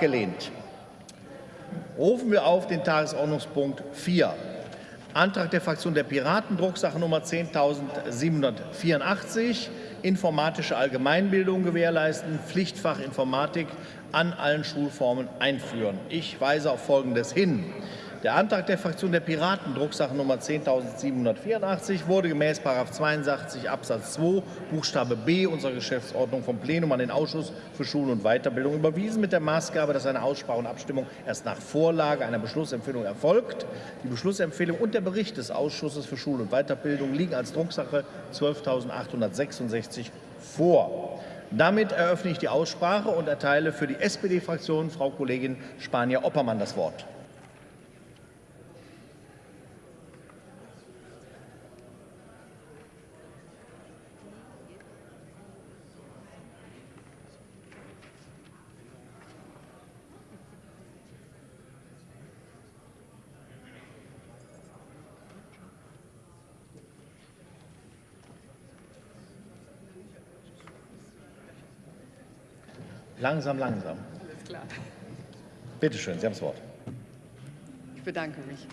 Abgelehnt. Rufen wir auf den Tagesordnungspunkt 4. Antrag der Fraktion der Piraten, Drucksache Nummer 10.784, informatische Allgemeinbildung gewährleisten, Pflichtfach Informatik an allen Schulformen einführen. Ich weise auf Folgendes hin. Der Antrag der Fraktion der Piraten, Drucksache Nummer 10.784, wurde gemäß 82 Absatz 2 Buchstabe b unserer Geschäftsordnung vom Plenum an den Ausschuss für Schule und Weiterbildung überwiesen, mit der Maßgabe, dass eine Aussprache und Abstimmung erst nach Vorlage einer Beschlussempfehlung erfolgt. Die Beschlussempfehlung und der Bericht des Ausschusses für Schule und Weiterbildung liegen als Drucksache 12.866 vor. Damit eröffne ich die Aussprache und erteile für die SPD-Fraktion Frau Kollegin Spanier-Oppermann das Wort. Langsam, langsam. Alles klar. Bitte schön, Sie haben das Wort. Ich bedanke mich.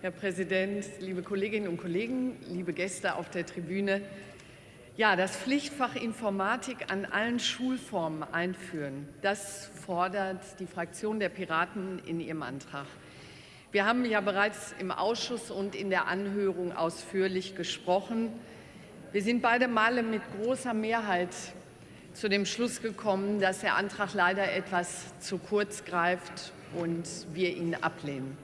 Herr Präsident, liebe Kolleginnen und Kollegen, liebe Gäste auf der Tribüne. Ja, das Pflichtfach Informatik an allen Schulformen einführen, das fordert die Fraktion der Piraten in ihrem Antrag. Wir haben ja bereits im Ausschuss und in der Anhörung ausführlich gesprochen. Wir sind beide Male mit großer Mehrheit zu dem Schluss gekommen, dass der Antrag leider etwas zu kurz greift und wir ihn ablehnen.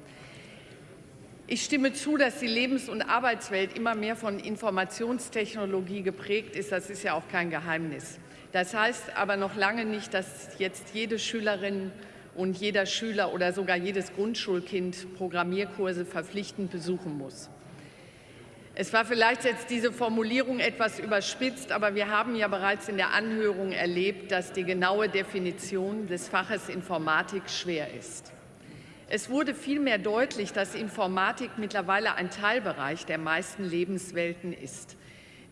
Ich stimme zu, dass die Lebens- und Arbeitswelt immer mehr von Informationstechnologie geprägt ist. Das ist ja auch kein Geheimnis. Das heißt aber noch lange nicht, dass jetzt jede Schülerin und jeder Schüler oder sogar jedes Grundschulkind Programmierkurse verpflichtend besuchen muss. Es war vielleicht jetzt diese Formulierung etwas überspitzt, aber wir haben ja bereits in der Anhörung erlebt, dass die genaue Definition des Faches Informatik schwer ist. Es wurde vielmehr deutlich, dass Informatik mittlerweile ein Teilbereich der meisten Lebenswelten ist.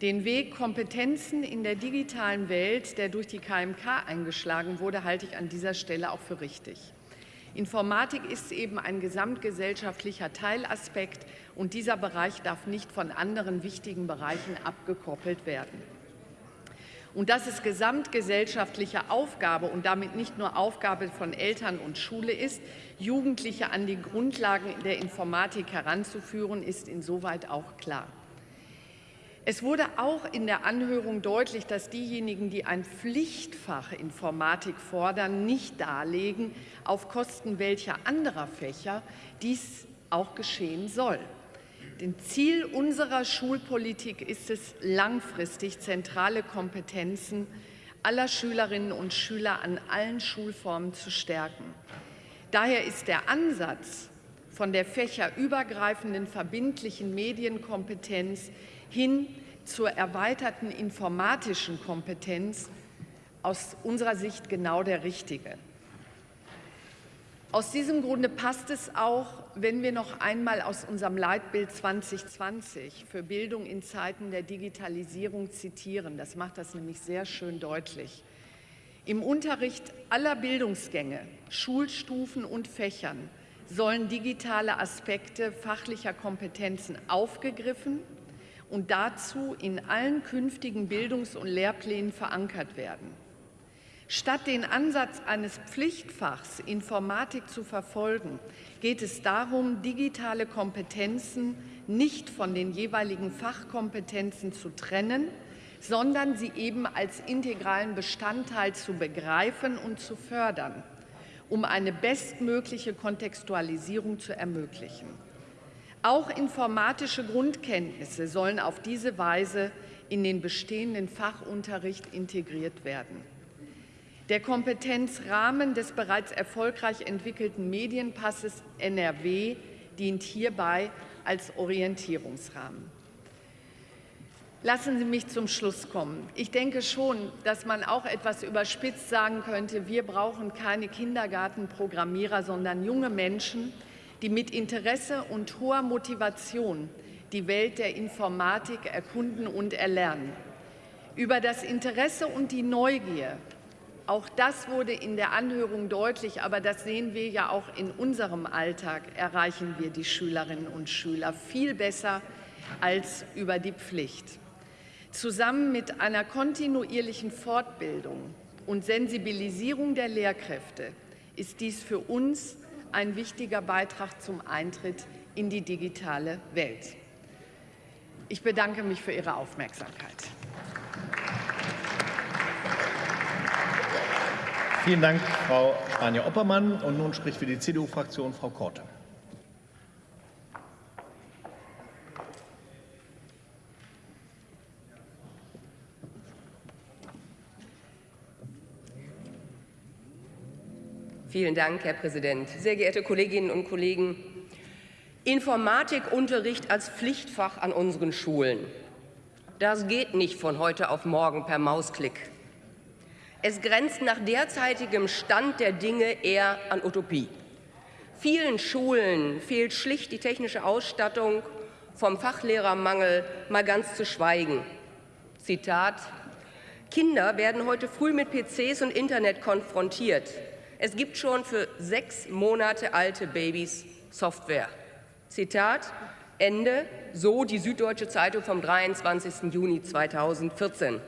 Den Weg Kompetenzen in der digitalen Welt, der durch die KMK eingeschlagen wurde, halte ich an dieser Stelle auch für richtig. Informatik ist eben ein gesamtgesellschaftlicher Teilaspekt und dieser Bereich darf nicht von anderen wichtigen Bereichen abgekoppelt werden. Und dass es gesamtgesellschaftliche Aufgabe und damit nicht nur Aufgabe von Eltern und Schule ist, Jugendliche an die Grundlagen der Informatik heranzuführen, ist insoweit auch klar. Es wurde auch in der Anhörung deutlich, dass diejenigen, die ein Pflichtfach Informatik fordern, nicht darlegen, auf Kosten welcher anderer Fächer dies auch geschehen soll. Denn Ziel unserer Schulpolitik ist es, langfristig zentrale Kompetenzen aller Schülerinnen und Schüler an allen Schulformen zu stärken. Daher ist der Ansatz von der fächerübergreifenden verbindlichen Medienkompetenz hin zur erweiterten informatischen Kompetenz aus unserer Sicht genau der richtige. Aus diesem Grunde passt es auch, wenn wir noch einmal aus unserem Leitbild 2020 für Bildung in Zeiten der Digitalisierung zitieren. Das macht das nämlich sehr schön deutlich. Im Unterricht aller Bildungsgänge, Schulstufen und Fächern sollen digitale Aspekte fachlicher Kompetenzen aufgegriffen und dazu in allen künftigen Bildungs- und Lehrplänen verankert werden. Statt den Ansatz eines Pflichtfachs Informatik zu verfolgen, geht es darum, digitale Kompetenzen nicht von den jeweiligen Fachkompetenzen zu trennen, sondern sie eben als integralen Bestandteil zu begreifen und zu fördern, um eine bestmögliche Kontextualisierung zu ermöglichen. Auch informatische Grundkenntnisse sollen auf diese Weise in den bestehenden Fachunterricht integriert werden. Der Kompetenzrahmen des bereits erfolgreich entwickelten Medienpasses NRW dient hierbei als Orientierungsrahmen. Lassen Sie mich zum Schluss kommen. Ich denke schon, dass man auch etwas überspitzt sagen könnte, wir brauchen keine Kindergartenprogrammierer, sondern junge Menschen, die mit Interesse und hoher Motivation die Welt der Informatik erkunden und erlernen. Über das Interesse und die Neugier Auch das wurde in der Anhörung deutlich, aber das sehen wir ja auch in unserem Alltag, erreichen wir die Schülerinnen und Schüler viel besser als über die Pflicht. Zusammen mit einer kontinuierlichen Fortbildung und Sensibilisierung der Lehrkräfte ist dies für uns ein wichtiger Beitrag zum Eintritt in die digitale Welt. Ich bedanke mich für Ihre Aufmerksamkeit. Vielen Dank, Frau Anja Oppermann. Und nun spricht für die CDU-Fraktion Frau Korte. Vielen Dank, Herr Präsident. Sehr geehrte Kolleginnen und Kollegen, Informatikunterricht als Pflichtfach an unseren Schulen. Das geht nicht von heute auf morgen per Mausklick. Es grenzt nach derzeitigem Stand der Dinge eher an Utopie. Vielen Schulen fehlt schlicht die technische Ausstattung, vom Fachlehrermangel mal ganz zu schweigen. Zitat Kinder werden heute früh mit PCs und Internet konfrontiert. Es gibt schon für sechs Monate alte Babys Software. Zitat Ende, so die Süddeutsche Zeitung vom 23. Juni 2014.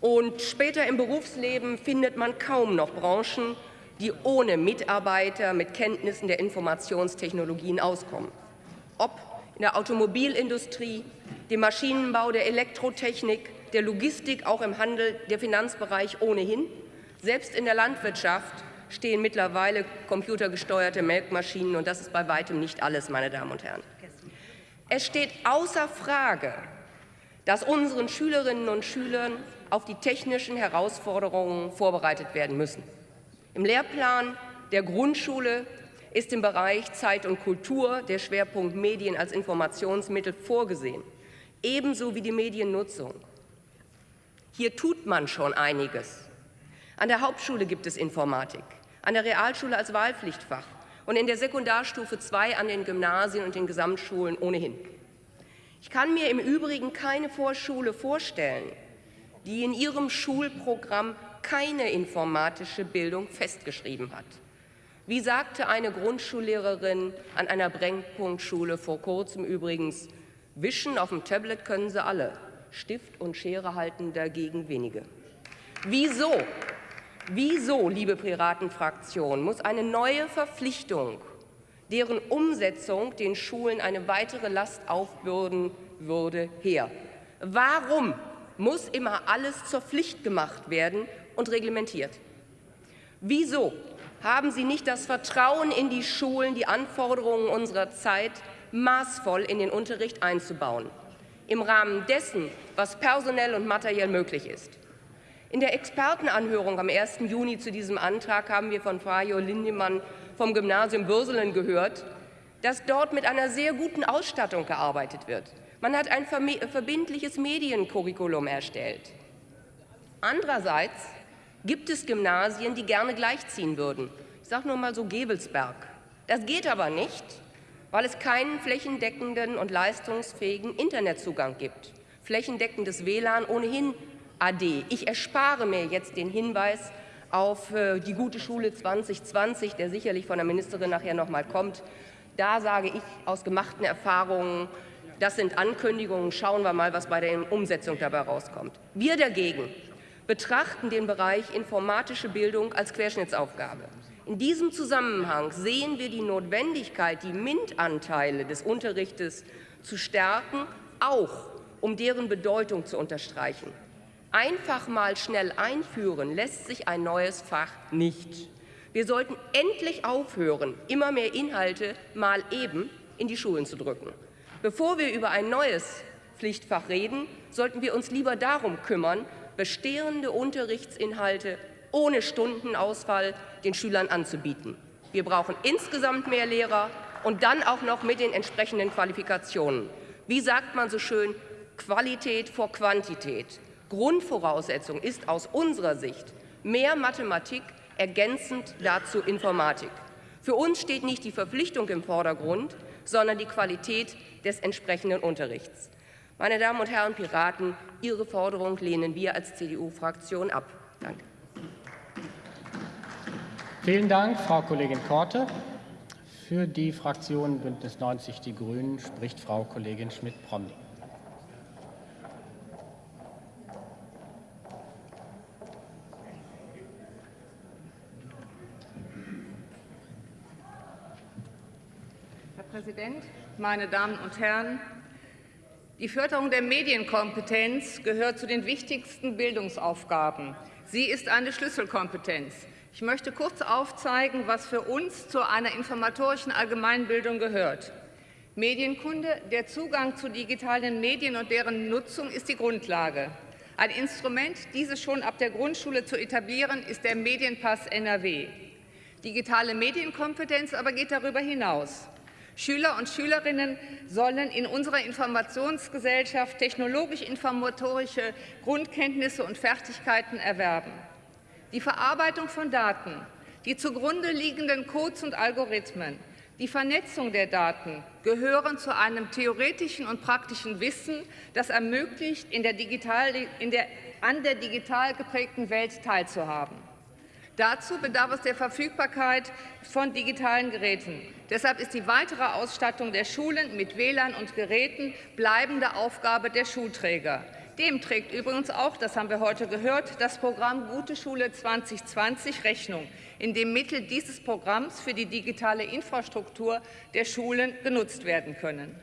Und später im Berufsleben findet man kaum noch Branchen, die ohne Mitarbeiter mit Kenntnissen der Informationstechnologien auskommen. Ob in der Automobilindustrie, dem Maschinenbau, der Elektrotechnik, der Logistik, auch im Handel, der Finanzbereich ohnehin – selbst in der Landwirtschaft stehen mittlerweile computergesteuerte Melkmaschinen, und das ist bei weitem nicht alles, meine Damen und Herren. Es steht außer Frage, dass unseren Schülerinnen und Schülern auf die technischen Herausforderungen vorbereitet werden müssen. Im Lehrplan der Grundschule ist im Bereich Zeit und Kultur der Schwerpunkt Medien als Informationsmittel vorgesehen, ebenso wie die Mediennutzung. Hier tut man schon einiges. An der Hauptschule gibt es Informatik, an der Realschule als Wahlpflichtfach und in der Sekundarstufe 2 an den Gymnasien und den Gesamtschulen ohnehin. Ich kann mir im Übrigen keine Vorschule vorstellen, die in ihrem Schulprogramm keine informatische Bildung festgeschrieben hat. Wie sagte eine Grundschullehrerin an einer Brennpunktschule vor kurzem übrigens, wischen auf dem Tablet können sie alle, Stift und Schere halten dagegen wenige. Wieso Wieso, liebe Piratenfraktion, muss eine neue Verpflichtung, deren Umsetzung den Schulen eine weitere Last aufbürden würde, her? Warum muss immer alles zur Pflicht gemacht werden und reglementiert? Wieso haben Sie nicht das Vertrauen in die Schulen, die Anforderungen unserer Zeit maßvoll in den Unterricht einzubauen, im Rahmen dessen, was personell und materiell möglich ist? In der Expertenanhörung am 1. Juni zu diesem Antrag haben wir von Fajo Lindemann vom Gymnasium Würselen gehört, dass dort mit einer sehr guten Ausstattung gearbeitet wird. Man hat ein verbindliches Mediencurriculum erstellt. Andererseits gibt es Gymnasien, die gerne gleichziehen würden. Ich sage nur mal so Gebelsberg. Das geht aber nicht, weil es keinen flächendeckenden und leistungsfähigen Internetzugang gibt. Flächendeckendes WLAN ohnehin AD. Ich erspare mir jetzt den Hinweis auf äh, die gute Schule 2020, der sicherlich von der Ministerin nachher noch mal kommt. Da sage ich aus gemachten Erfahrungen, das sind Ankündigungen, schauen wir mal, was bei der Umsetzung dabei rauskommt. Wir dagegen betrachten den Bereich informatische Bildung als Querschnittsaufgabe. In diesem Zusammenhang sehen wir die Notwendigkeit, die MINT-Anteile des Unterrichtes zu stärken, auch um deren Bedeutung zu unterstreichen. Einfach mal schnell einführen lässt sich ein neues Fach nicht. Wir sollten endlich aufhören, immer mehr Inhalte mal eben in die Schulen zu drücken. Bevor wir über ein neues Pflichtfach reden, sollten wir uns lieber darum kümmern, bestehende Unterrichtsinhalte ohne Stundenausfall den Schülern anzubieten. Wir brauchen insgesamt mehr Lehrer und dann auch noch mit den entsprechenden Qualifikationen. Wie sagt man so schön, Qualität vor Quantität. Grundvoraussetzung ist aus unserer Sicht mehr Mathematik, ergänzend dazu Informatik. Für uns steht nicht die Verpflichtung im Vordergrund, sondern die Qualität des entsprechenden Unterrichts. Meine Damen und Herren Piraten, Ihre Forderung lehnen wir als CDU-Fraktion ab. Danke. Vielen Dank, Frau Kollegin Korte. Für die Fraktion Bündnis 90 Die Grünen spricht Frau Kollegin Schmidt-Promny. Herr Präsident, meine Damen und Herren! Die Förderung der Medienkompetenz gehört zu den wichtigsten Bildungsaufgaben. Sie ist eine Schlüsselkompetenz. Ich möchte kurz aufzeigen, was für uns zu einer informatorischen Allgemeinbildung gehört. Medienkunde, der Zugang zu digitalen Medien und deren Nutzung ist die Grundlage. Ein Instrument, diese schon ab der Grundschule zu etablieren, ist der Medienpass NRW. Digitale Medienkompetenz aber geht darüber hinaus. Schüler und Schülerinnen sollen in unserer Informationsgesellschaft technologisch-informatorische Grundkenntnisse und Fertigkeiten erwerben. Die Verarbeitung von Daten, die zugrunde liegenden Codes und Algorithmen, die Vernetzung der Daten gehören zu einem theoretischen und praktischen Wissen, das ermöglicht, in der digital, in der, an der digital geprägten Welt teilzuhaben. Dazu bedarf es der Verfügbarkeit von digitalen Geräten. Deshalb ist die weitere Ausstattung der Schulen mit WLAN und Geräten bleibende Aufgabe der Schulträger. Dem trägt übrigens auch, das haben wir heute gehört, das Programm Gute Schule 2020 Rechnung, in dem Mittel dieses Programms für die digitale Infrastruktur der Schulen genutzt werden können.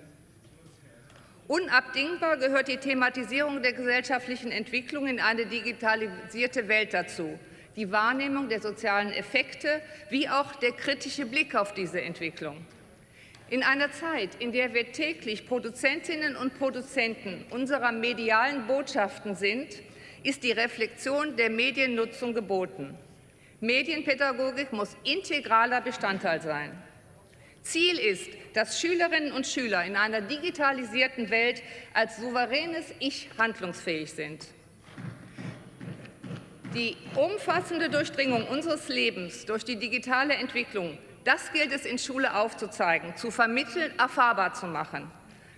Unabdingbar gehört die Thematisierung der gesellschaftlichen Entwicklung in eine digitalisierte Welt dazu die Wahrnehmung der sozialen Effekte wie auch der kritische Blick auf diese Entwicklung. In einer Zeit, in der wir täglich Produzentinnen und Produzenten unserer medialen Botschaften sind, ist die Reflexion der Mediennutzung geboten. Medienpädagogik muss integraler Bestandteil sein. Ziel ist, dass Schülerinnen und Schüler in einer digitalisierten Welt als souveränes Ich handlungsfähig sind. Die umfassende Durchdringung unseres Lebens durch die digitale Entwicklung, das gilt es in Schule aufzuzeigen, zu vermitteln, erfahrbar zu machen.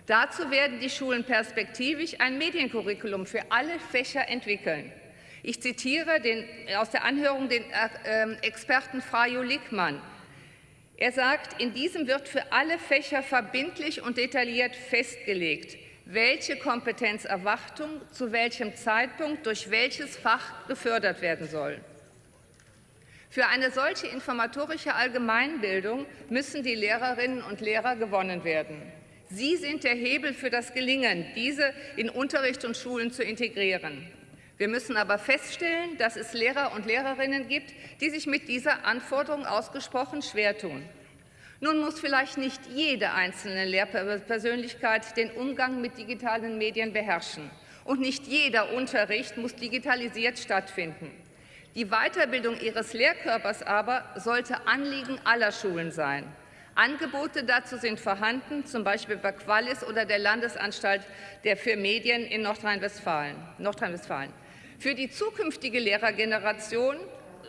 Dazu werden die Schulen perspektivisch ein Mediencurriculum für alle Fächer entwickeln. Ich zitiere den, aus der Anhörung den äh, Experten Frajo Lickmann. Er sagt, in diesem wird für alle Fächer verbindlich und detailliert festgelegt, welche Kompetenzerwartung zu welchem Zeitpunkt durch welches Fach gefördert werden soll. Für eine solche informatorische Allgemeinbildung müssen die Lehrerinnen und Lehrer gewonnen werden. Sie sind der Hebel für das Gelingen, diese in Unterricht und Schulen zu integrieren. Wir müssen aber feststellen, dass es Lehrer und Lehrerinnen gibt, die sich mit dieser Anforderung ausgesprochen schwer tun. Nun muss vielleicht nicht jede einzelne Lehrpersönlichkeit den Umgang mit digitalen Medien beherrschen. Und nicht jeder Unterricht muss digitalisiert stattfinden. Die Weiterbildung ihres Lehrkörpers aber sollte Anliegen aller Schulen sein. Angebote dazu sind vorhanden, zum Beispiel bei Qualis oder der Landesanstalt der für Medien in Nordrhein-Westfalen. Nordrhein für die zukünftige Lehrergeneration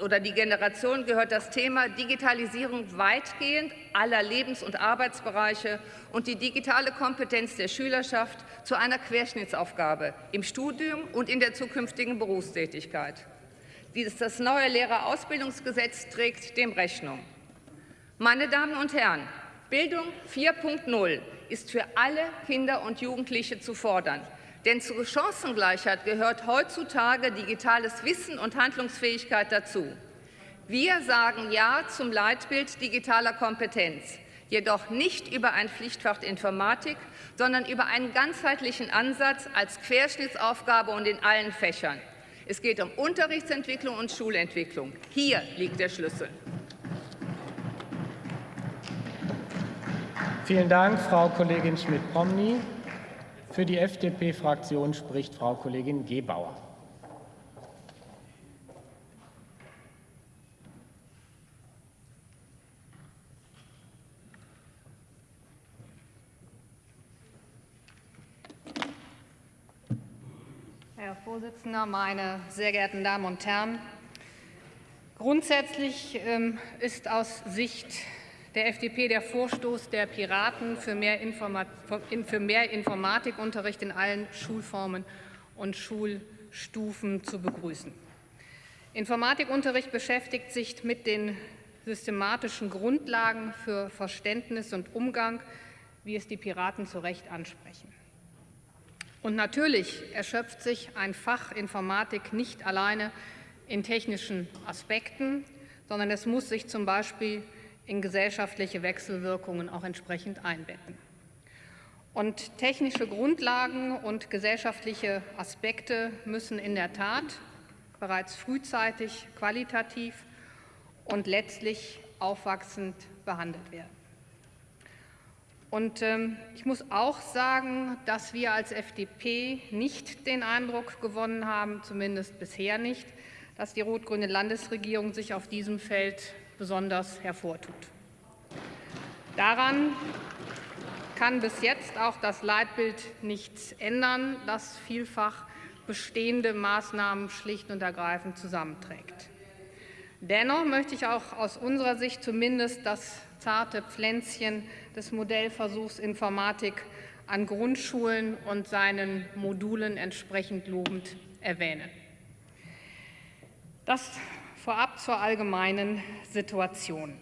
oder die Generation gehört das Thema Digitalisierung weitgehend aller Lebens- und Arbeitsbereiche und die digitale Kompetenz der Schülerschaft zu einer Querschnittsaufgabe im Studium und in der zukünftigen Berufstätigkeit. Das neue Lehrerausbildungsgesetz trägt dem Rechnung. Meine Damen und Herren, Bildung 4.0 ist für alle Kinder und Jugendliche zu fordern. Denn zur Chancengleichheit gehört heutzutage digitales Wissen und Handlungsfähigkeit dazu. Wir sagen Ja zum Leitbild digitaler Kompetenz, jedoch nicht über ein Pflichtfach Informatik, sondern über einen ganzheitlichen Ansatz als Querschnittsaufgabe und in allen Fächern. Es geht um Unterrichtsentwicklung und Schulentwicklung. Hier liegt der Schlüssel. Vielen Dank, Frau Kollegin Schmidt-Promny. Für die FDP-Fraktion spricht Frau Kollegin Gebauer. Herr Vorsitzender, meine sehr geehrten Damen und Herren! Grundsätzlich ähm, ist aus Sicht der FDP der Vorstoß der Piraten für mehr, Informat für mehr Informatikunterricht in allen Schulformen und Schulstufen zu begrüßen. Informatikunterricht beschäftigt sich mit den systematischen Grundlagen für Verständnis und Umgang, wie es die Piraten zu Recht ansprechen. Und natürlich erschöpft sich ein Fach Informatik nicht alleine in technischen Aspekten, sondern es muss sich zum Beispiel in gesellschaftliche Wechselwirkungen auch entsprechend einbetten. Und technische Grundlagen und gesellschaftliche Aspekte müssen in der Tat bereits frühzeitig qualitativ und letztlich aufwachsend behandelt werden. Und ähm, ich muss auch sagen, dass wir als FDP nicht den Eindruck gewonnen haben, zumindest bisher nicht, dass die rot-grüne Landesregierung sich auf diesem Feld besonders hervortut. Daran kann bis jetzt auch das Leitbild nichts ändern, das vielfach bestehende Maßnahmen schlicht und ergreifend zusammenträgt. Dennoch möchte ich auch aus unserer Sicht zumindest das zarte Pflänzchen des Modellversuchs Informatik an Grundschulen und seinen Modulen entsprechend lobend erwähnen. Das vorab zur allgemeinen Situation.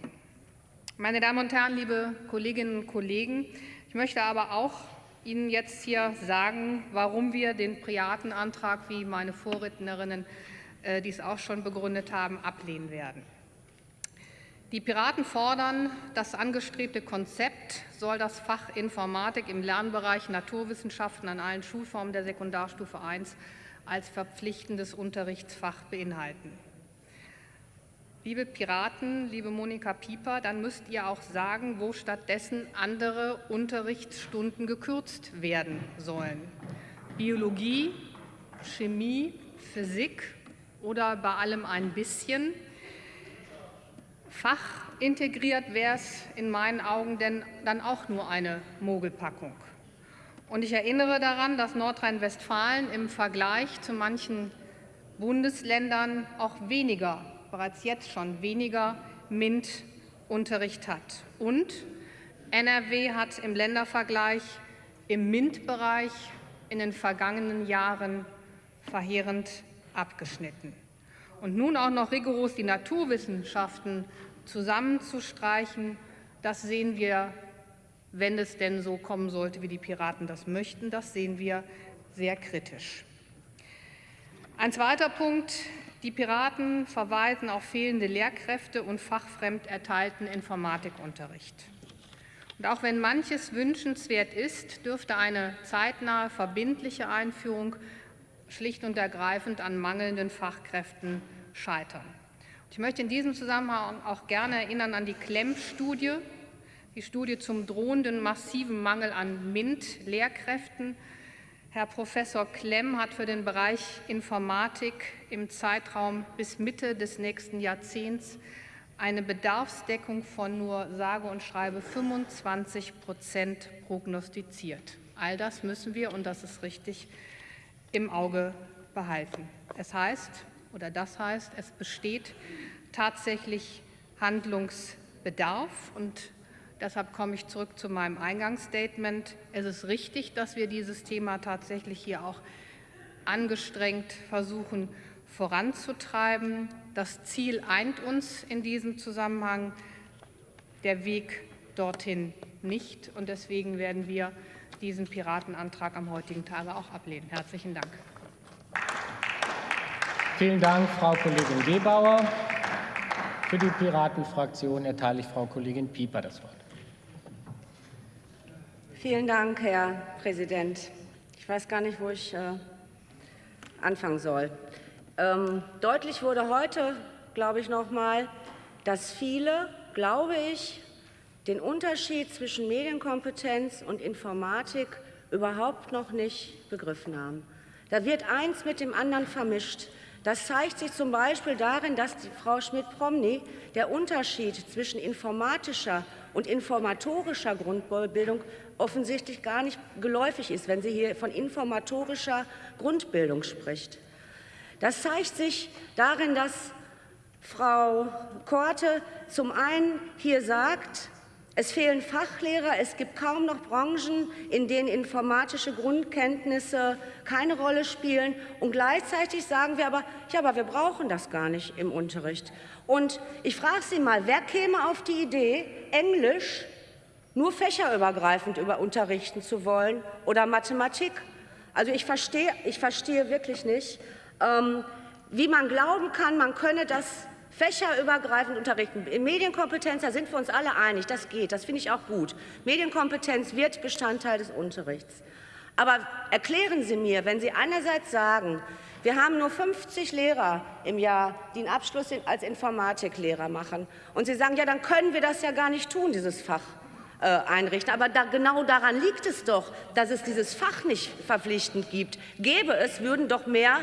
Meine Damen und Herren, liebe Kolleginnen und Kollegen, ich möchte aber auch Ihnen jetzt hier sagen, warum wir den Piratenantrag, wie meine Vorrednerinnen äh, dies auch schon begründet haben, ablehnen werden. Die Piraten fordern, das angestrebte Konzept soll das Fach Informatik im Lernbereich Naturwissenschaften an allen Schulformen der Sekundarstufe I als verpflichtendes Unterrichtsfach beinhalten. Liebe Piraten, liebe Monika Pieper, dann müsst ihr auch sagen, wo stattdessen andere Unterrichtsstunden gekürzt werden sollen. Biologie, Chemie, Physik oder bei allem ein bisschen. Fachintegriert wäre es in meinen Augen denn dann auch nur eine Mogelpackung. Und ich erinnere daran, dass Nordrhein-Westfalen im Vergleich zu manchen Bundesländern auch weniger, bereits jetzt schon weniger MINT-Unterricht hat. Und NRW hat im Ländervergleich im MINT-Bereich in den vergangenen Jahren verheerend abgeschnitten. Und nun auch noch rigoros die Naturwissenschaften zusammenzustreichen, das sehen wir wenn es denn so kommen sollte, wie die Piraten das möchten. Das sehen wir sehr kritisch. Ein zweiter Punkt. Die Piraten verweisen auf fehlende Lehrkräfte und fachfremd erteilten Informatikunterricht. Und auch wenn manches wünschenswert ist, dürfte eine zeitnahe verbindliche Einführung schlicht und ergreifend an mangelnden Fachkräften scheitern. Ich möchte in diesem Zusammenhang auch gerne erinnern an die Klemm-Studie, die Studie zum drohenden massiven Mangel an MINT-Lehrkräften. Herr Professor Klemm hat für den Bereich Informatik im Zeitraum bis Mitte des nächsten Jahrzehnts eine Bedarfsdeckung von nur sage und schreibe 25 Prozent prognostiziert. All das müssen wir, und das ist richtig, im Auge behalten. Es heißt, oder das heißt, es besteht tatsächlich Handlungsbedarf und Deshalb komme ich zurück zu meinem Eingangsstatement. Es ist richtig, dass wir dieses Thema tatsächlich hier auch angestrengt versuchen voranzutreiben. Das Ziel eint uns in diesem Zusammenhang, der Weg dorthin nicht. Und deswegen werden wir diesen Piratenantrag am heutigen Tage auch ablehnen. Herzlichen Dank. Vielen Dank, Frau Kollegin Gebauer. Für die Piratenfraktion erteile ich Frau Kollegin Pieper das Wort. Vielen Dank, Herr Präsident. Ich weiß gar nicht, wo ich äh, anfangen soll. Ähm, deutlich wurde heute, glaube ich, noch mal, dass viele, glaube ich, den Unterschied zwischen Medienkompetenz und Informatik überhaupt noch nicht begriffen haben. Da wird eins mit dem anderen vermischt. Das zeigt sich zum Beispiel darin, dass Frau Schmidt-Promny der Unterschied zwischen informatischer und informatorischer Grundbildung offensichtlich gar nicht geläufig ist, wenn sie hier von informatorischer Grundbildung spricht. Das zeigt sich darin, dass Frau Korte zum einen hier sagt, Es fehlen Fachlehrer, es gibt kaum noch Branchen, in denen informatische Grundkenntnisse keine Rolle spielen. Und gleichzeitig sagen wir aber, ja, aber wir brauchen das gar nicht im Unterricht. Und ich frage Sie mal, wer käme auf die Idee, Englisch nur fächerübergreifend über unterrichten zu wollen oder Mathematik? Also ich verstehe, ich verstehe wirklich nicht, ähm, wie man glauben kann, man könne das fächerübergreifend unterrichten. In Medienkompetenz, da sind wir uns alle einig, das geht, das finde ich auch gut. Medienkompetenz wird Bestandteil des Unterrichts. Aber erklären Sie mir, wenn Sie einerseits sagen, wir haben nur 50 Lehrer im Jahr, die einen Abschluss als Informatiklehrer machen, und Sie sagen, ja, dann können wir das ja gar nicht tun, dieses Fach. Äh, einrichten. Aber da, genau daran liegt es doch, dass es dieses Fach nicht verpflichtend gibt. Gäbe es, würden doch mehr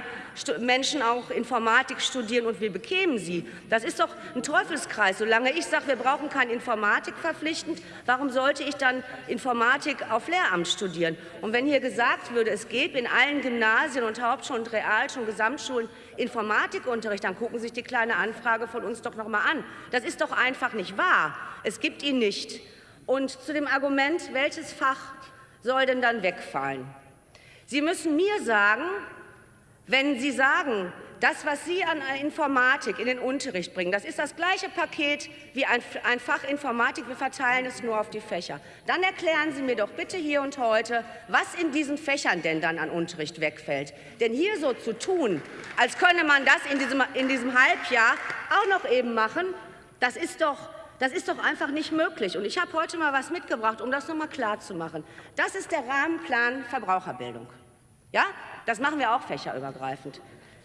Menschen auch Informatik studieren und wir bekämen sie. Das ist doch ein Teufelskreis. Solange ich sage, wir brauchen kein Informatik verpflichtend, warum sollte ich dann Informatik auf Lehramt studieren? Und wenn hier gesagt würde, es gäbe in allen Gymnasien und Hauptschulen und Realschulen, Gesamtschulen Informatikunterricht, dann gucken Sie sich die kleine Anfrage von uns doch noch mal an. Das ist doch einfach nicht wahr. Es gibt ihn nicht. Und zu dem Argument, welches Fach soll denn dann wegfallen? Sie müssen mir sagen, wenn Sie sagen, das, was Sie an Informatik in den Unterricht bringen, das ist das gleiche Paket wie ein, ein, Fach Informatik, wir verteilen es nur auf die Fächer. Dann erklären Sie mir doch bitte hier und heute, was in diesen Fächern denn dann an Unterricht wegfällt. Denn hier so zu tun, als könne man das in diesem, in diesem Halbjahr auch noch eben machen, das ist doch das ist doch einfach nicht möglich. Und ich habe heute mal was mitgebracht, um das noch mal klar zu. Das ist der Rahmenplan Verbraucherbildung. Ja, das machen wir auch fächerübergreifend.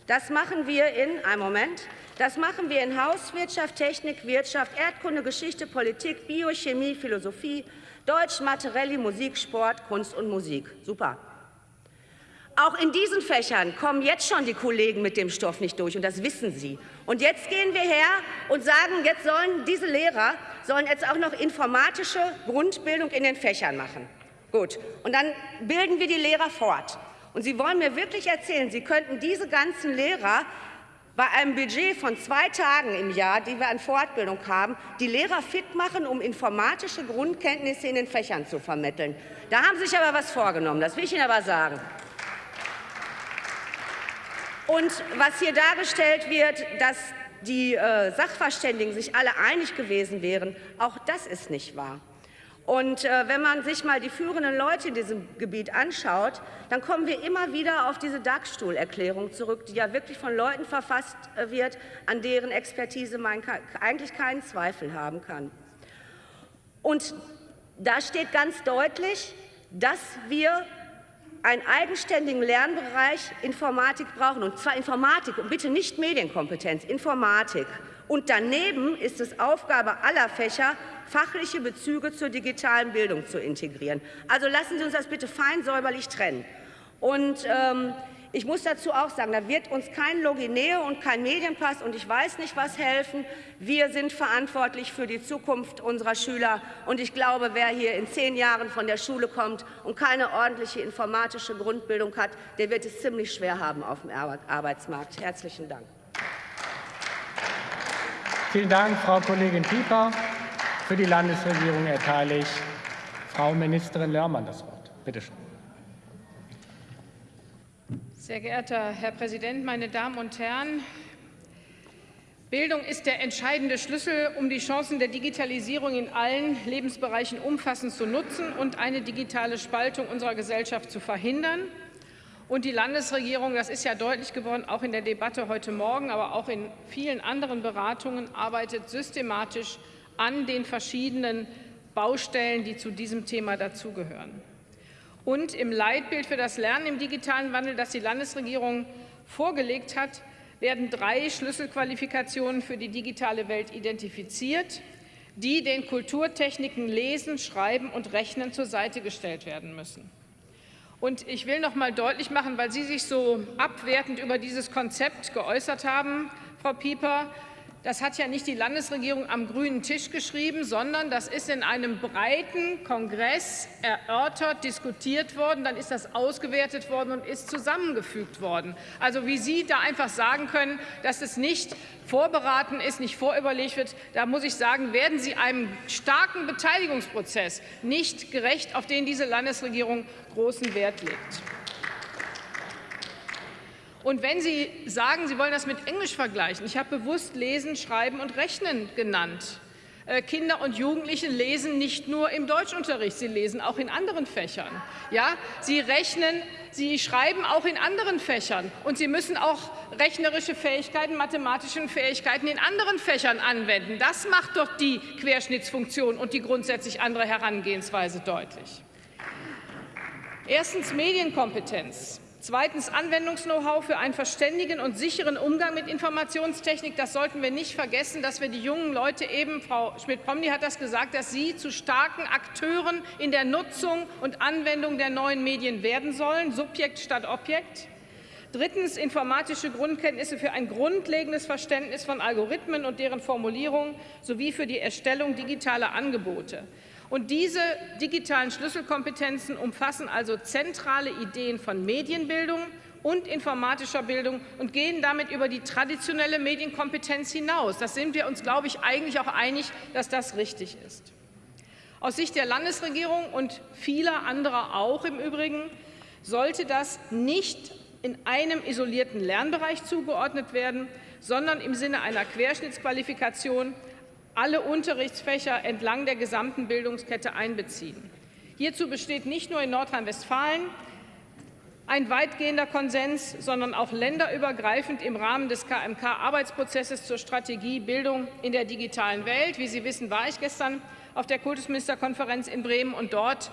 Das machen wir in, einen Moment, das machen wir in Hauswirtschaft, Technik, Wirtschaft, Erdkunde, Geschichte, Politik, Biochemie, Philosophie, Deutsch, Mathe, Musik, Sport, Kunst und Musik. Super. Auch in diesen Fächern kommen jetzt schon die Kollegen mit dem Stoff nicht durch, und das wissen Sie. Und jetzt gehen wir her und sagen, jetzt sollen diese Lehrer sollen jetzt auch noch informatische Grundbildung in den Fächern machen. Gut, und dann bilden wir die Lehrer fort. Und Sie wollen mir wirklich erzählen, Sie könnten diese ganzen Lehrer bei einem Budget von zwei Tagen im Jahr, die wir an Fortbildung haben, die Lehrer fit machen, um informatische Grundkenntnisse in den Fächern zu vermitteln. Da haben Sie sich aber was vorgenommen, das will ich Ihnen aber sagen. Und was hier dargestellt wird, dass die äh, Sachverständigen sich alle einig gewesen wären, auch das ist nicht wahr. Und äh, wenn man sich mal die führenden Leute in diesem Gebiet anschaut, dann kommen wir immer wieder auf diese DAX-Stuhlerklärung zurück, die ja wirklich von Leuten verfasst äh, wird, an deren Expertise man eigentlich keinen Zweifel haben kann. Und da steht ganz deutlich, dass wir einen eigenständigen Lernbereich Informatik brauchen, und zwar Informatik und bitte nicht Medienkompetenz, Informatik. Und daneben ist es Aufgabe aller Fächer, fachliche Bezüge zur digitalen Bildung zu integrieren. Also lassen Sie uns das bitte fein säuberlich trennen. Und ähm, ich muss dazu auch sagen, da wird uns kein Logineo und kein Medienpass und ich weiß nicht, was helfen. Wir sind verantwortlich für die Zukunft unserer Schüler. Und ich glaube, wer hier in zehn Jahren von der Schule kommt und keine ordentliche informatische Grundbildung hat, der wird es ziemlich schwer haben auf dem Arbeitsmarkt. Herzlichen Dank. Vielen Dank, Frau Kollegin Pieper. Für die Landesregierung erteile ich Frau Ministerin Lörmann das Wort. Bitte schön. Sehr geehrter Herr Präsident, meine Damen und Herren! Bildung ist der entscheidende Schlüssel, um die Chancen der Digitalisierung in allen Lebensbereichen umfassend zu nutzen und eine digitale Spaltung unserer Gesellschaft zu verhindern. Und die Landesregierung, das ist ja deutlich geworden, auch in der Debatte heute Morgen, aber auch in vielen anderen Beratungen, arbeitet systematisch an den verschiedenen Baustellen, die zu diesem Thema dazugehören. Und im Leitbild für das Lernen im digitalen Wandel, das die Landesregierung vorgelegt hat, werden drei Schlüsselqualifikationen für die digitale Welt identifiziert, die den Kulturtechniken Lesen, Schreiben und Rechnen zur Seite gestellt werden müssen. Und ich will noch mal deutlich machen, weil Sie sich so abwertend über dieses Konzept geäußert haben, Frau Pieper, das hat ja nicht die Landesregierung am grünen Tisch geschrieben, sondern das ist in einem breiten Kongress erörtert, diskutiert worden, dann ist das ausgewertet worden und ist zusammengefügt worden. Also wie Sie da einfach sagen können, dass es nicht vorberaten ist, nicht vorüberlegt wird, da muss ich sagen, werden Sie einem starken Beteiligungsprozess nicht gerecht, auf den diese Landesregierung großen Wert legt. Und wenn Sie sagen, Sie wollen das mit Englisch vergleichen, ich habe bewusst Lesen, Schreiben und Rechnen genannt. Äh, Kinder und Jugendliche lesen nicht nur im Deutschunterricht, sie lesen auch in anderen Fächern. Ja? Sie rechnen, sie schreiben auch in anderen Fächern. Und sie müssen auch rechnerische Fähigkeiten, mathematische Fähigkeiten in anderen Fächern anwenden. Das macht doch die Querschnittsfunktion und die grundsätzlich andere Herangehensweise deutlich. Erstens Medienkompetenz. Zweitens Anwendungs-Know-how für einen verständigen und sicheren Umgang mit Informationstechnik. Das sollten wir nicht vergessen, dass wir die jungen Leute eben, Frau Schmidt-Pomni hat das gesagt, dass sie zu starken Akteuren in der Nutzung und Anwendung der neuen Medien werden sollen, Subjekt statt Objekt. Drittens informatische Grundkenntnisse für ein grundlegendes Verständnis von Algorithmen und deren Formulierung sowie für die Erstellung digitaler Angebote. Und diese digitalen Schlüsselkompetenzen umfassen also zentrale Ideen von Medienbildung und informatischer Bildung und gehen damit über die traditionelle Medienkompetenz hinaus. Das sind wir uns, glaube ich, eigentlich auch einig, dass das richtig ist. Aus Sicht der Landesregierung und vieler anderer auch im Übrigen sollte das nicht in einem isolierten Lernbereich zugeordnet werden, sondern im Sinne einer Querschnittsqualifikation alle Unterrichtsfächer entlang der gesamten Bildungskette einbeziehen. Hierzu besteht nicht nur in Nordrhein-Westfalen ein weitgehender Konsens, sondern auch länderübergreifend im Rahmen des KMK-Arbeitsprozesses zur Strategie Bildung in der digitalen Welt. Wie Sie wissen, war ich gestern auf der Kultusministerkonferenz in Bremen, und dort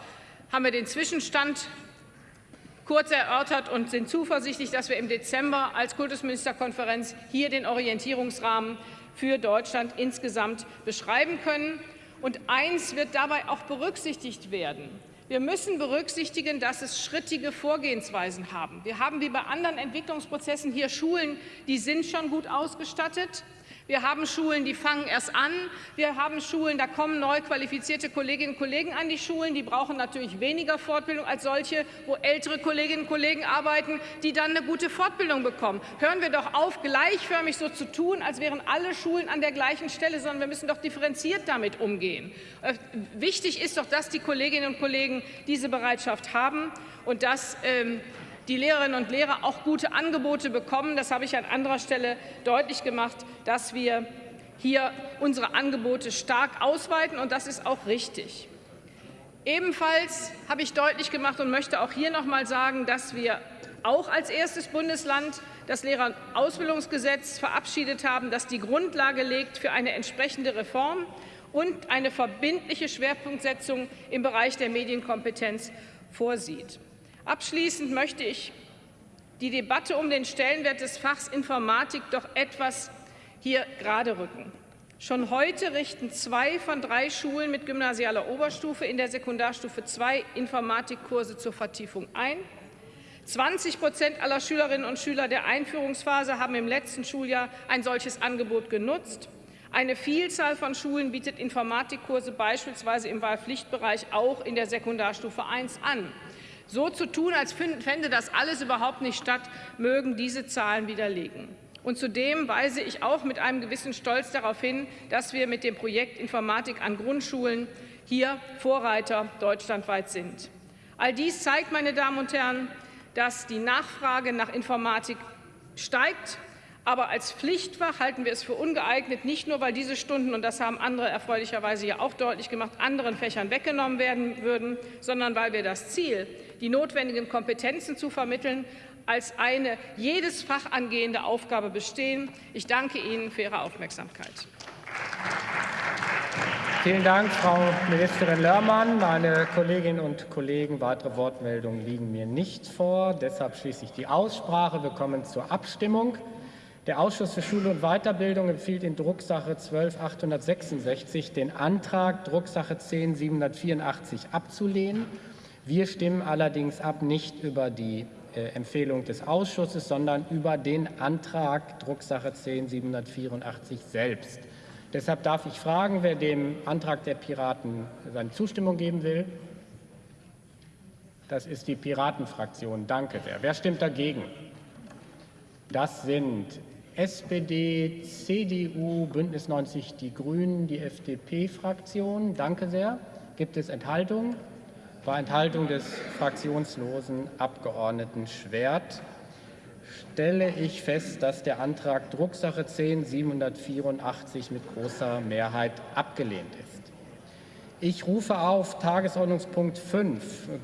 haben wir den Zwischenstand kurz erörtert und sind zuversichtlich, dass wir im Dezember als Kultusministerkonferenz hier den Orientierungsrahmen für Deutschland insgesamt beschreiben können. Und eins wird dabei auch berücksichtigt werden. Wir müssen berücksichtigen, dass es schrittige Vorgehensweisen haben. Wir haben wie bei anderen Entwicklungsprozessen hier Schulen, die sind schon gut ausgestattet. Wir haben Schulen, die fangen erst an. Wir haben Schulen, da kommen neu qualifizierte Kolleginnen und Kollegen an die Schulen. Die brauchen natürlich weniger Fortbildung als solche, wo ältere Kolleginnen und Kollegen arbeiten, die dann eine gute Fortbildung bekommen. Hören wir doch auf, gleichförmig so zu tun, als wären alle Schulen an der gleichen Stelle, sondern wir müssen doch differenziert damit umgehen. Äh, wichtig ist doch, dass die Kolleginnen und Kollegen diese Bereitschaft haben und dass ähm, die Lehrerinnen und Lehrer auch gute Angebote bekommen. Das habe ich an anderer Stelle deutlich gemacht, dass wir hier unsere Angebote stark ausweiten, und das ist auch richtig. Ebenfalls habe ich deutlich gemacht und möchte auch hier noch mal sagen, dass wir auch als erstes Bundesland das Lehrerausbildungsgesetz verabschiedet haben, das die Grundlage legt für eine entsprechende Reform und eine verbindliche Schwerpunktsetzung im Bereich der Medienkompetenz vorsieht. Abschließend möchte ich die Debatte um den Stellenwert des Fachs Informatik doch etwas hier gerade rücken. Schon heute richten zwei von drei Schulen mit gymnasialer Oberstufe in der Sekundarstufe zwei Informatikkurse zur Vertiefung ein. 20 Prozent aller Schülerinnen und Schüler der Einführungsphase haben im letzten Schuljahr ein solches Angebot genutzt. Eine Vielzahl von Schulen bietet Informatikkurse beispielsweise im Wahlpflichtbereich auch in der Sekundarstufe 1 an. So zu tun, als fände das alles überhaupt nicht statt, mögen diese Zahlen widerlegen. Und zudem weise ich auch mit einem gewissen Stolz darauf hin, dass wir mit dem Projekt Informatik an Grundschulen hier Vorreiter deutschlandweit sind. All dies zeigt, meine Damen und Herren, dass die Nachfrage nach Informatik steigt aber als Pflichtfach halten wir es für ungeeignet, nicht nur, weil diese Stunden, und das haben andere erfreulicherweise ja auch deutlich gemacht, anderen Fächern weggenommen werden würden, sondern weil wir das Ziel, die notwendigen Kompetenzen zu vermitteln, als eine jedes Fach angehende Aufgabe bestehen. Ich danke Ihnen für Ihre Aufmerksamkeit. Vielen Dank, Frau Ministerin Lörmann. Meine Kolleginnen und Kollegen, weitere Wortmeldungen liegen mir nicht vor. Deshalb schließe ich die Aussprache. Wir kommen zur Abstimmung. Der Ausschuss für Schule und Weiterbildung empfiehlt in Drucksache 12866 den Antrag Drucksache 10784 abzulehnen. Wir stimmen allerdings ab nicht über die äh, Empfehlung des Ausschusses, sondern über den Antrag Drucksache 10 784 selbst. Deshalb darf ich fragen, wer dem Antrag der Piraten seine Zustimmung geben will. Das ist die Piratenfraktion. Danke sehr. Wer stimmt dagegen? Das sind SPD, CDU, Bündnis 90 Die Grünen, die FDP-Fraktion. Danke sehr. Gibt es Enthaltungen? Bei Enthaltung des fraktionslosen Abgeordneten Schwert stelle ich fest, dass der Antrag Drucksache 10 784 mit großer Mehrheit abgelehnt ist. Ich rufe auf Tagesordnungspunkt 5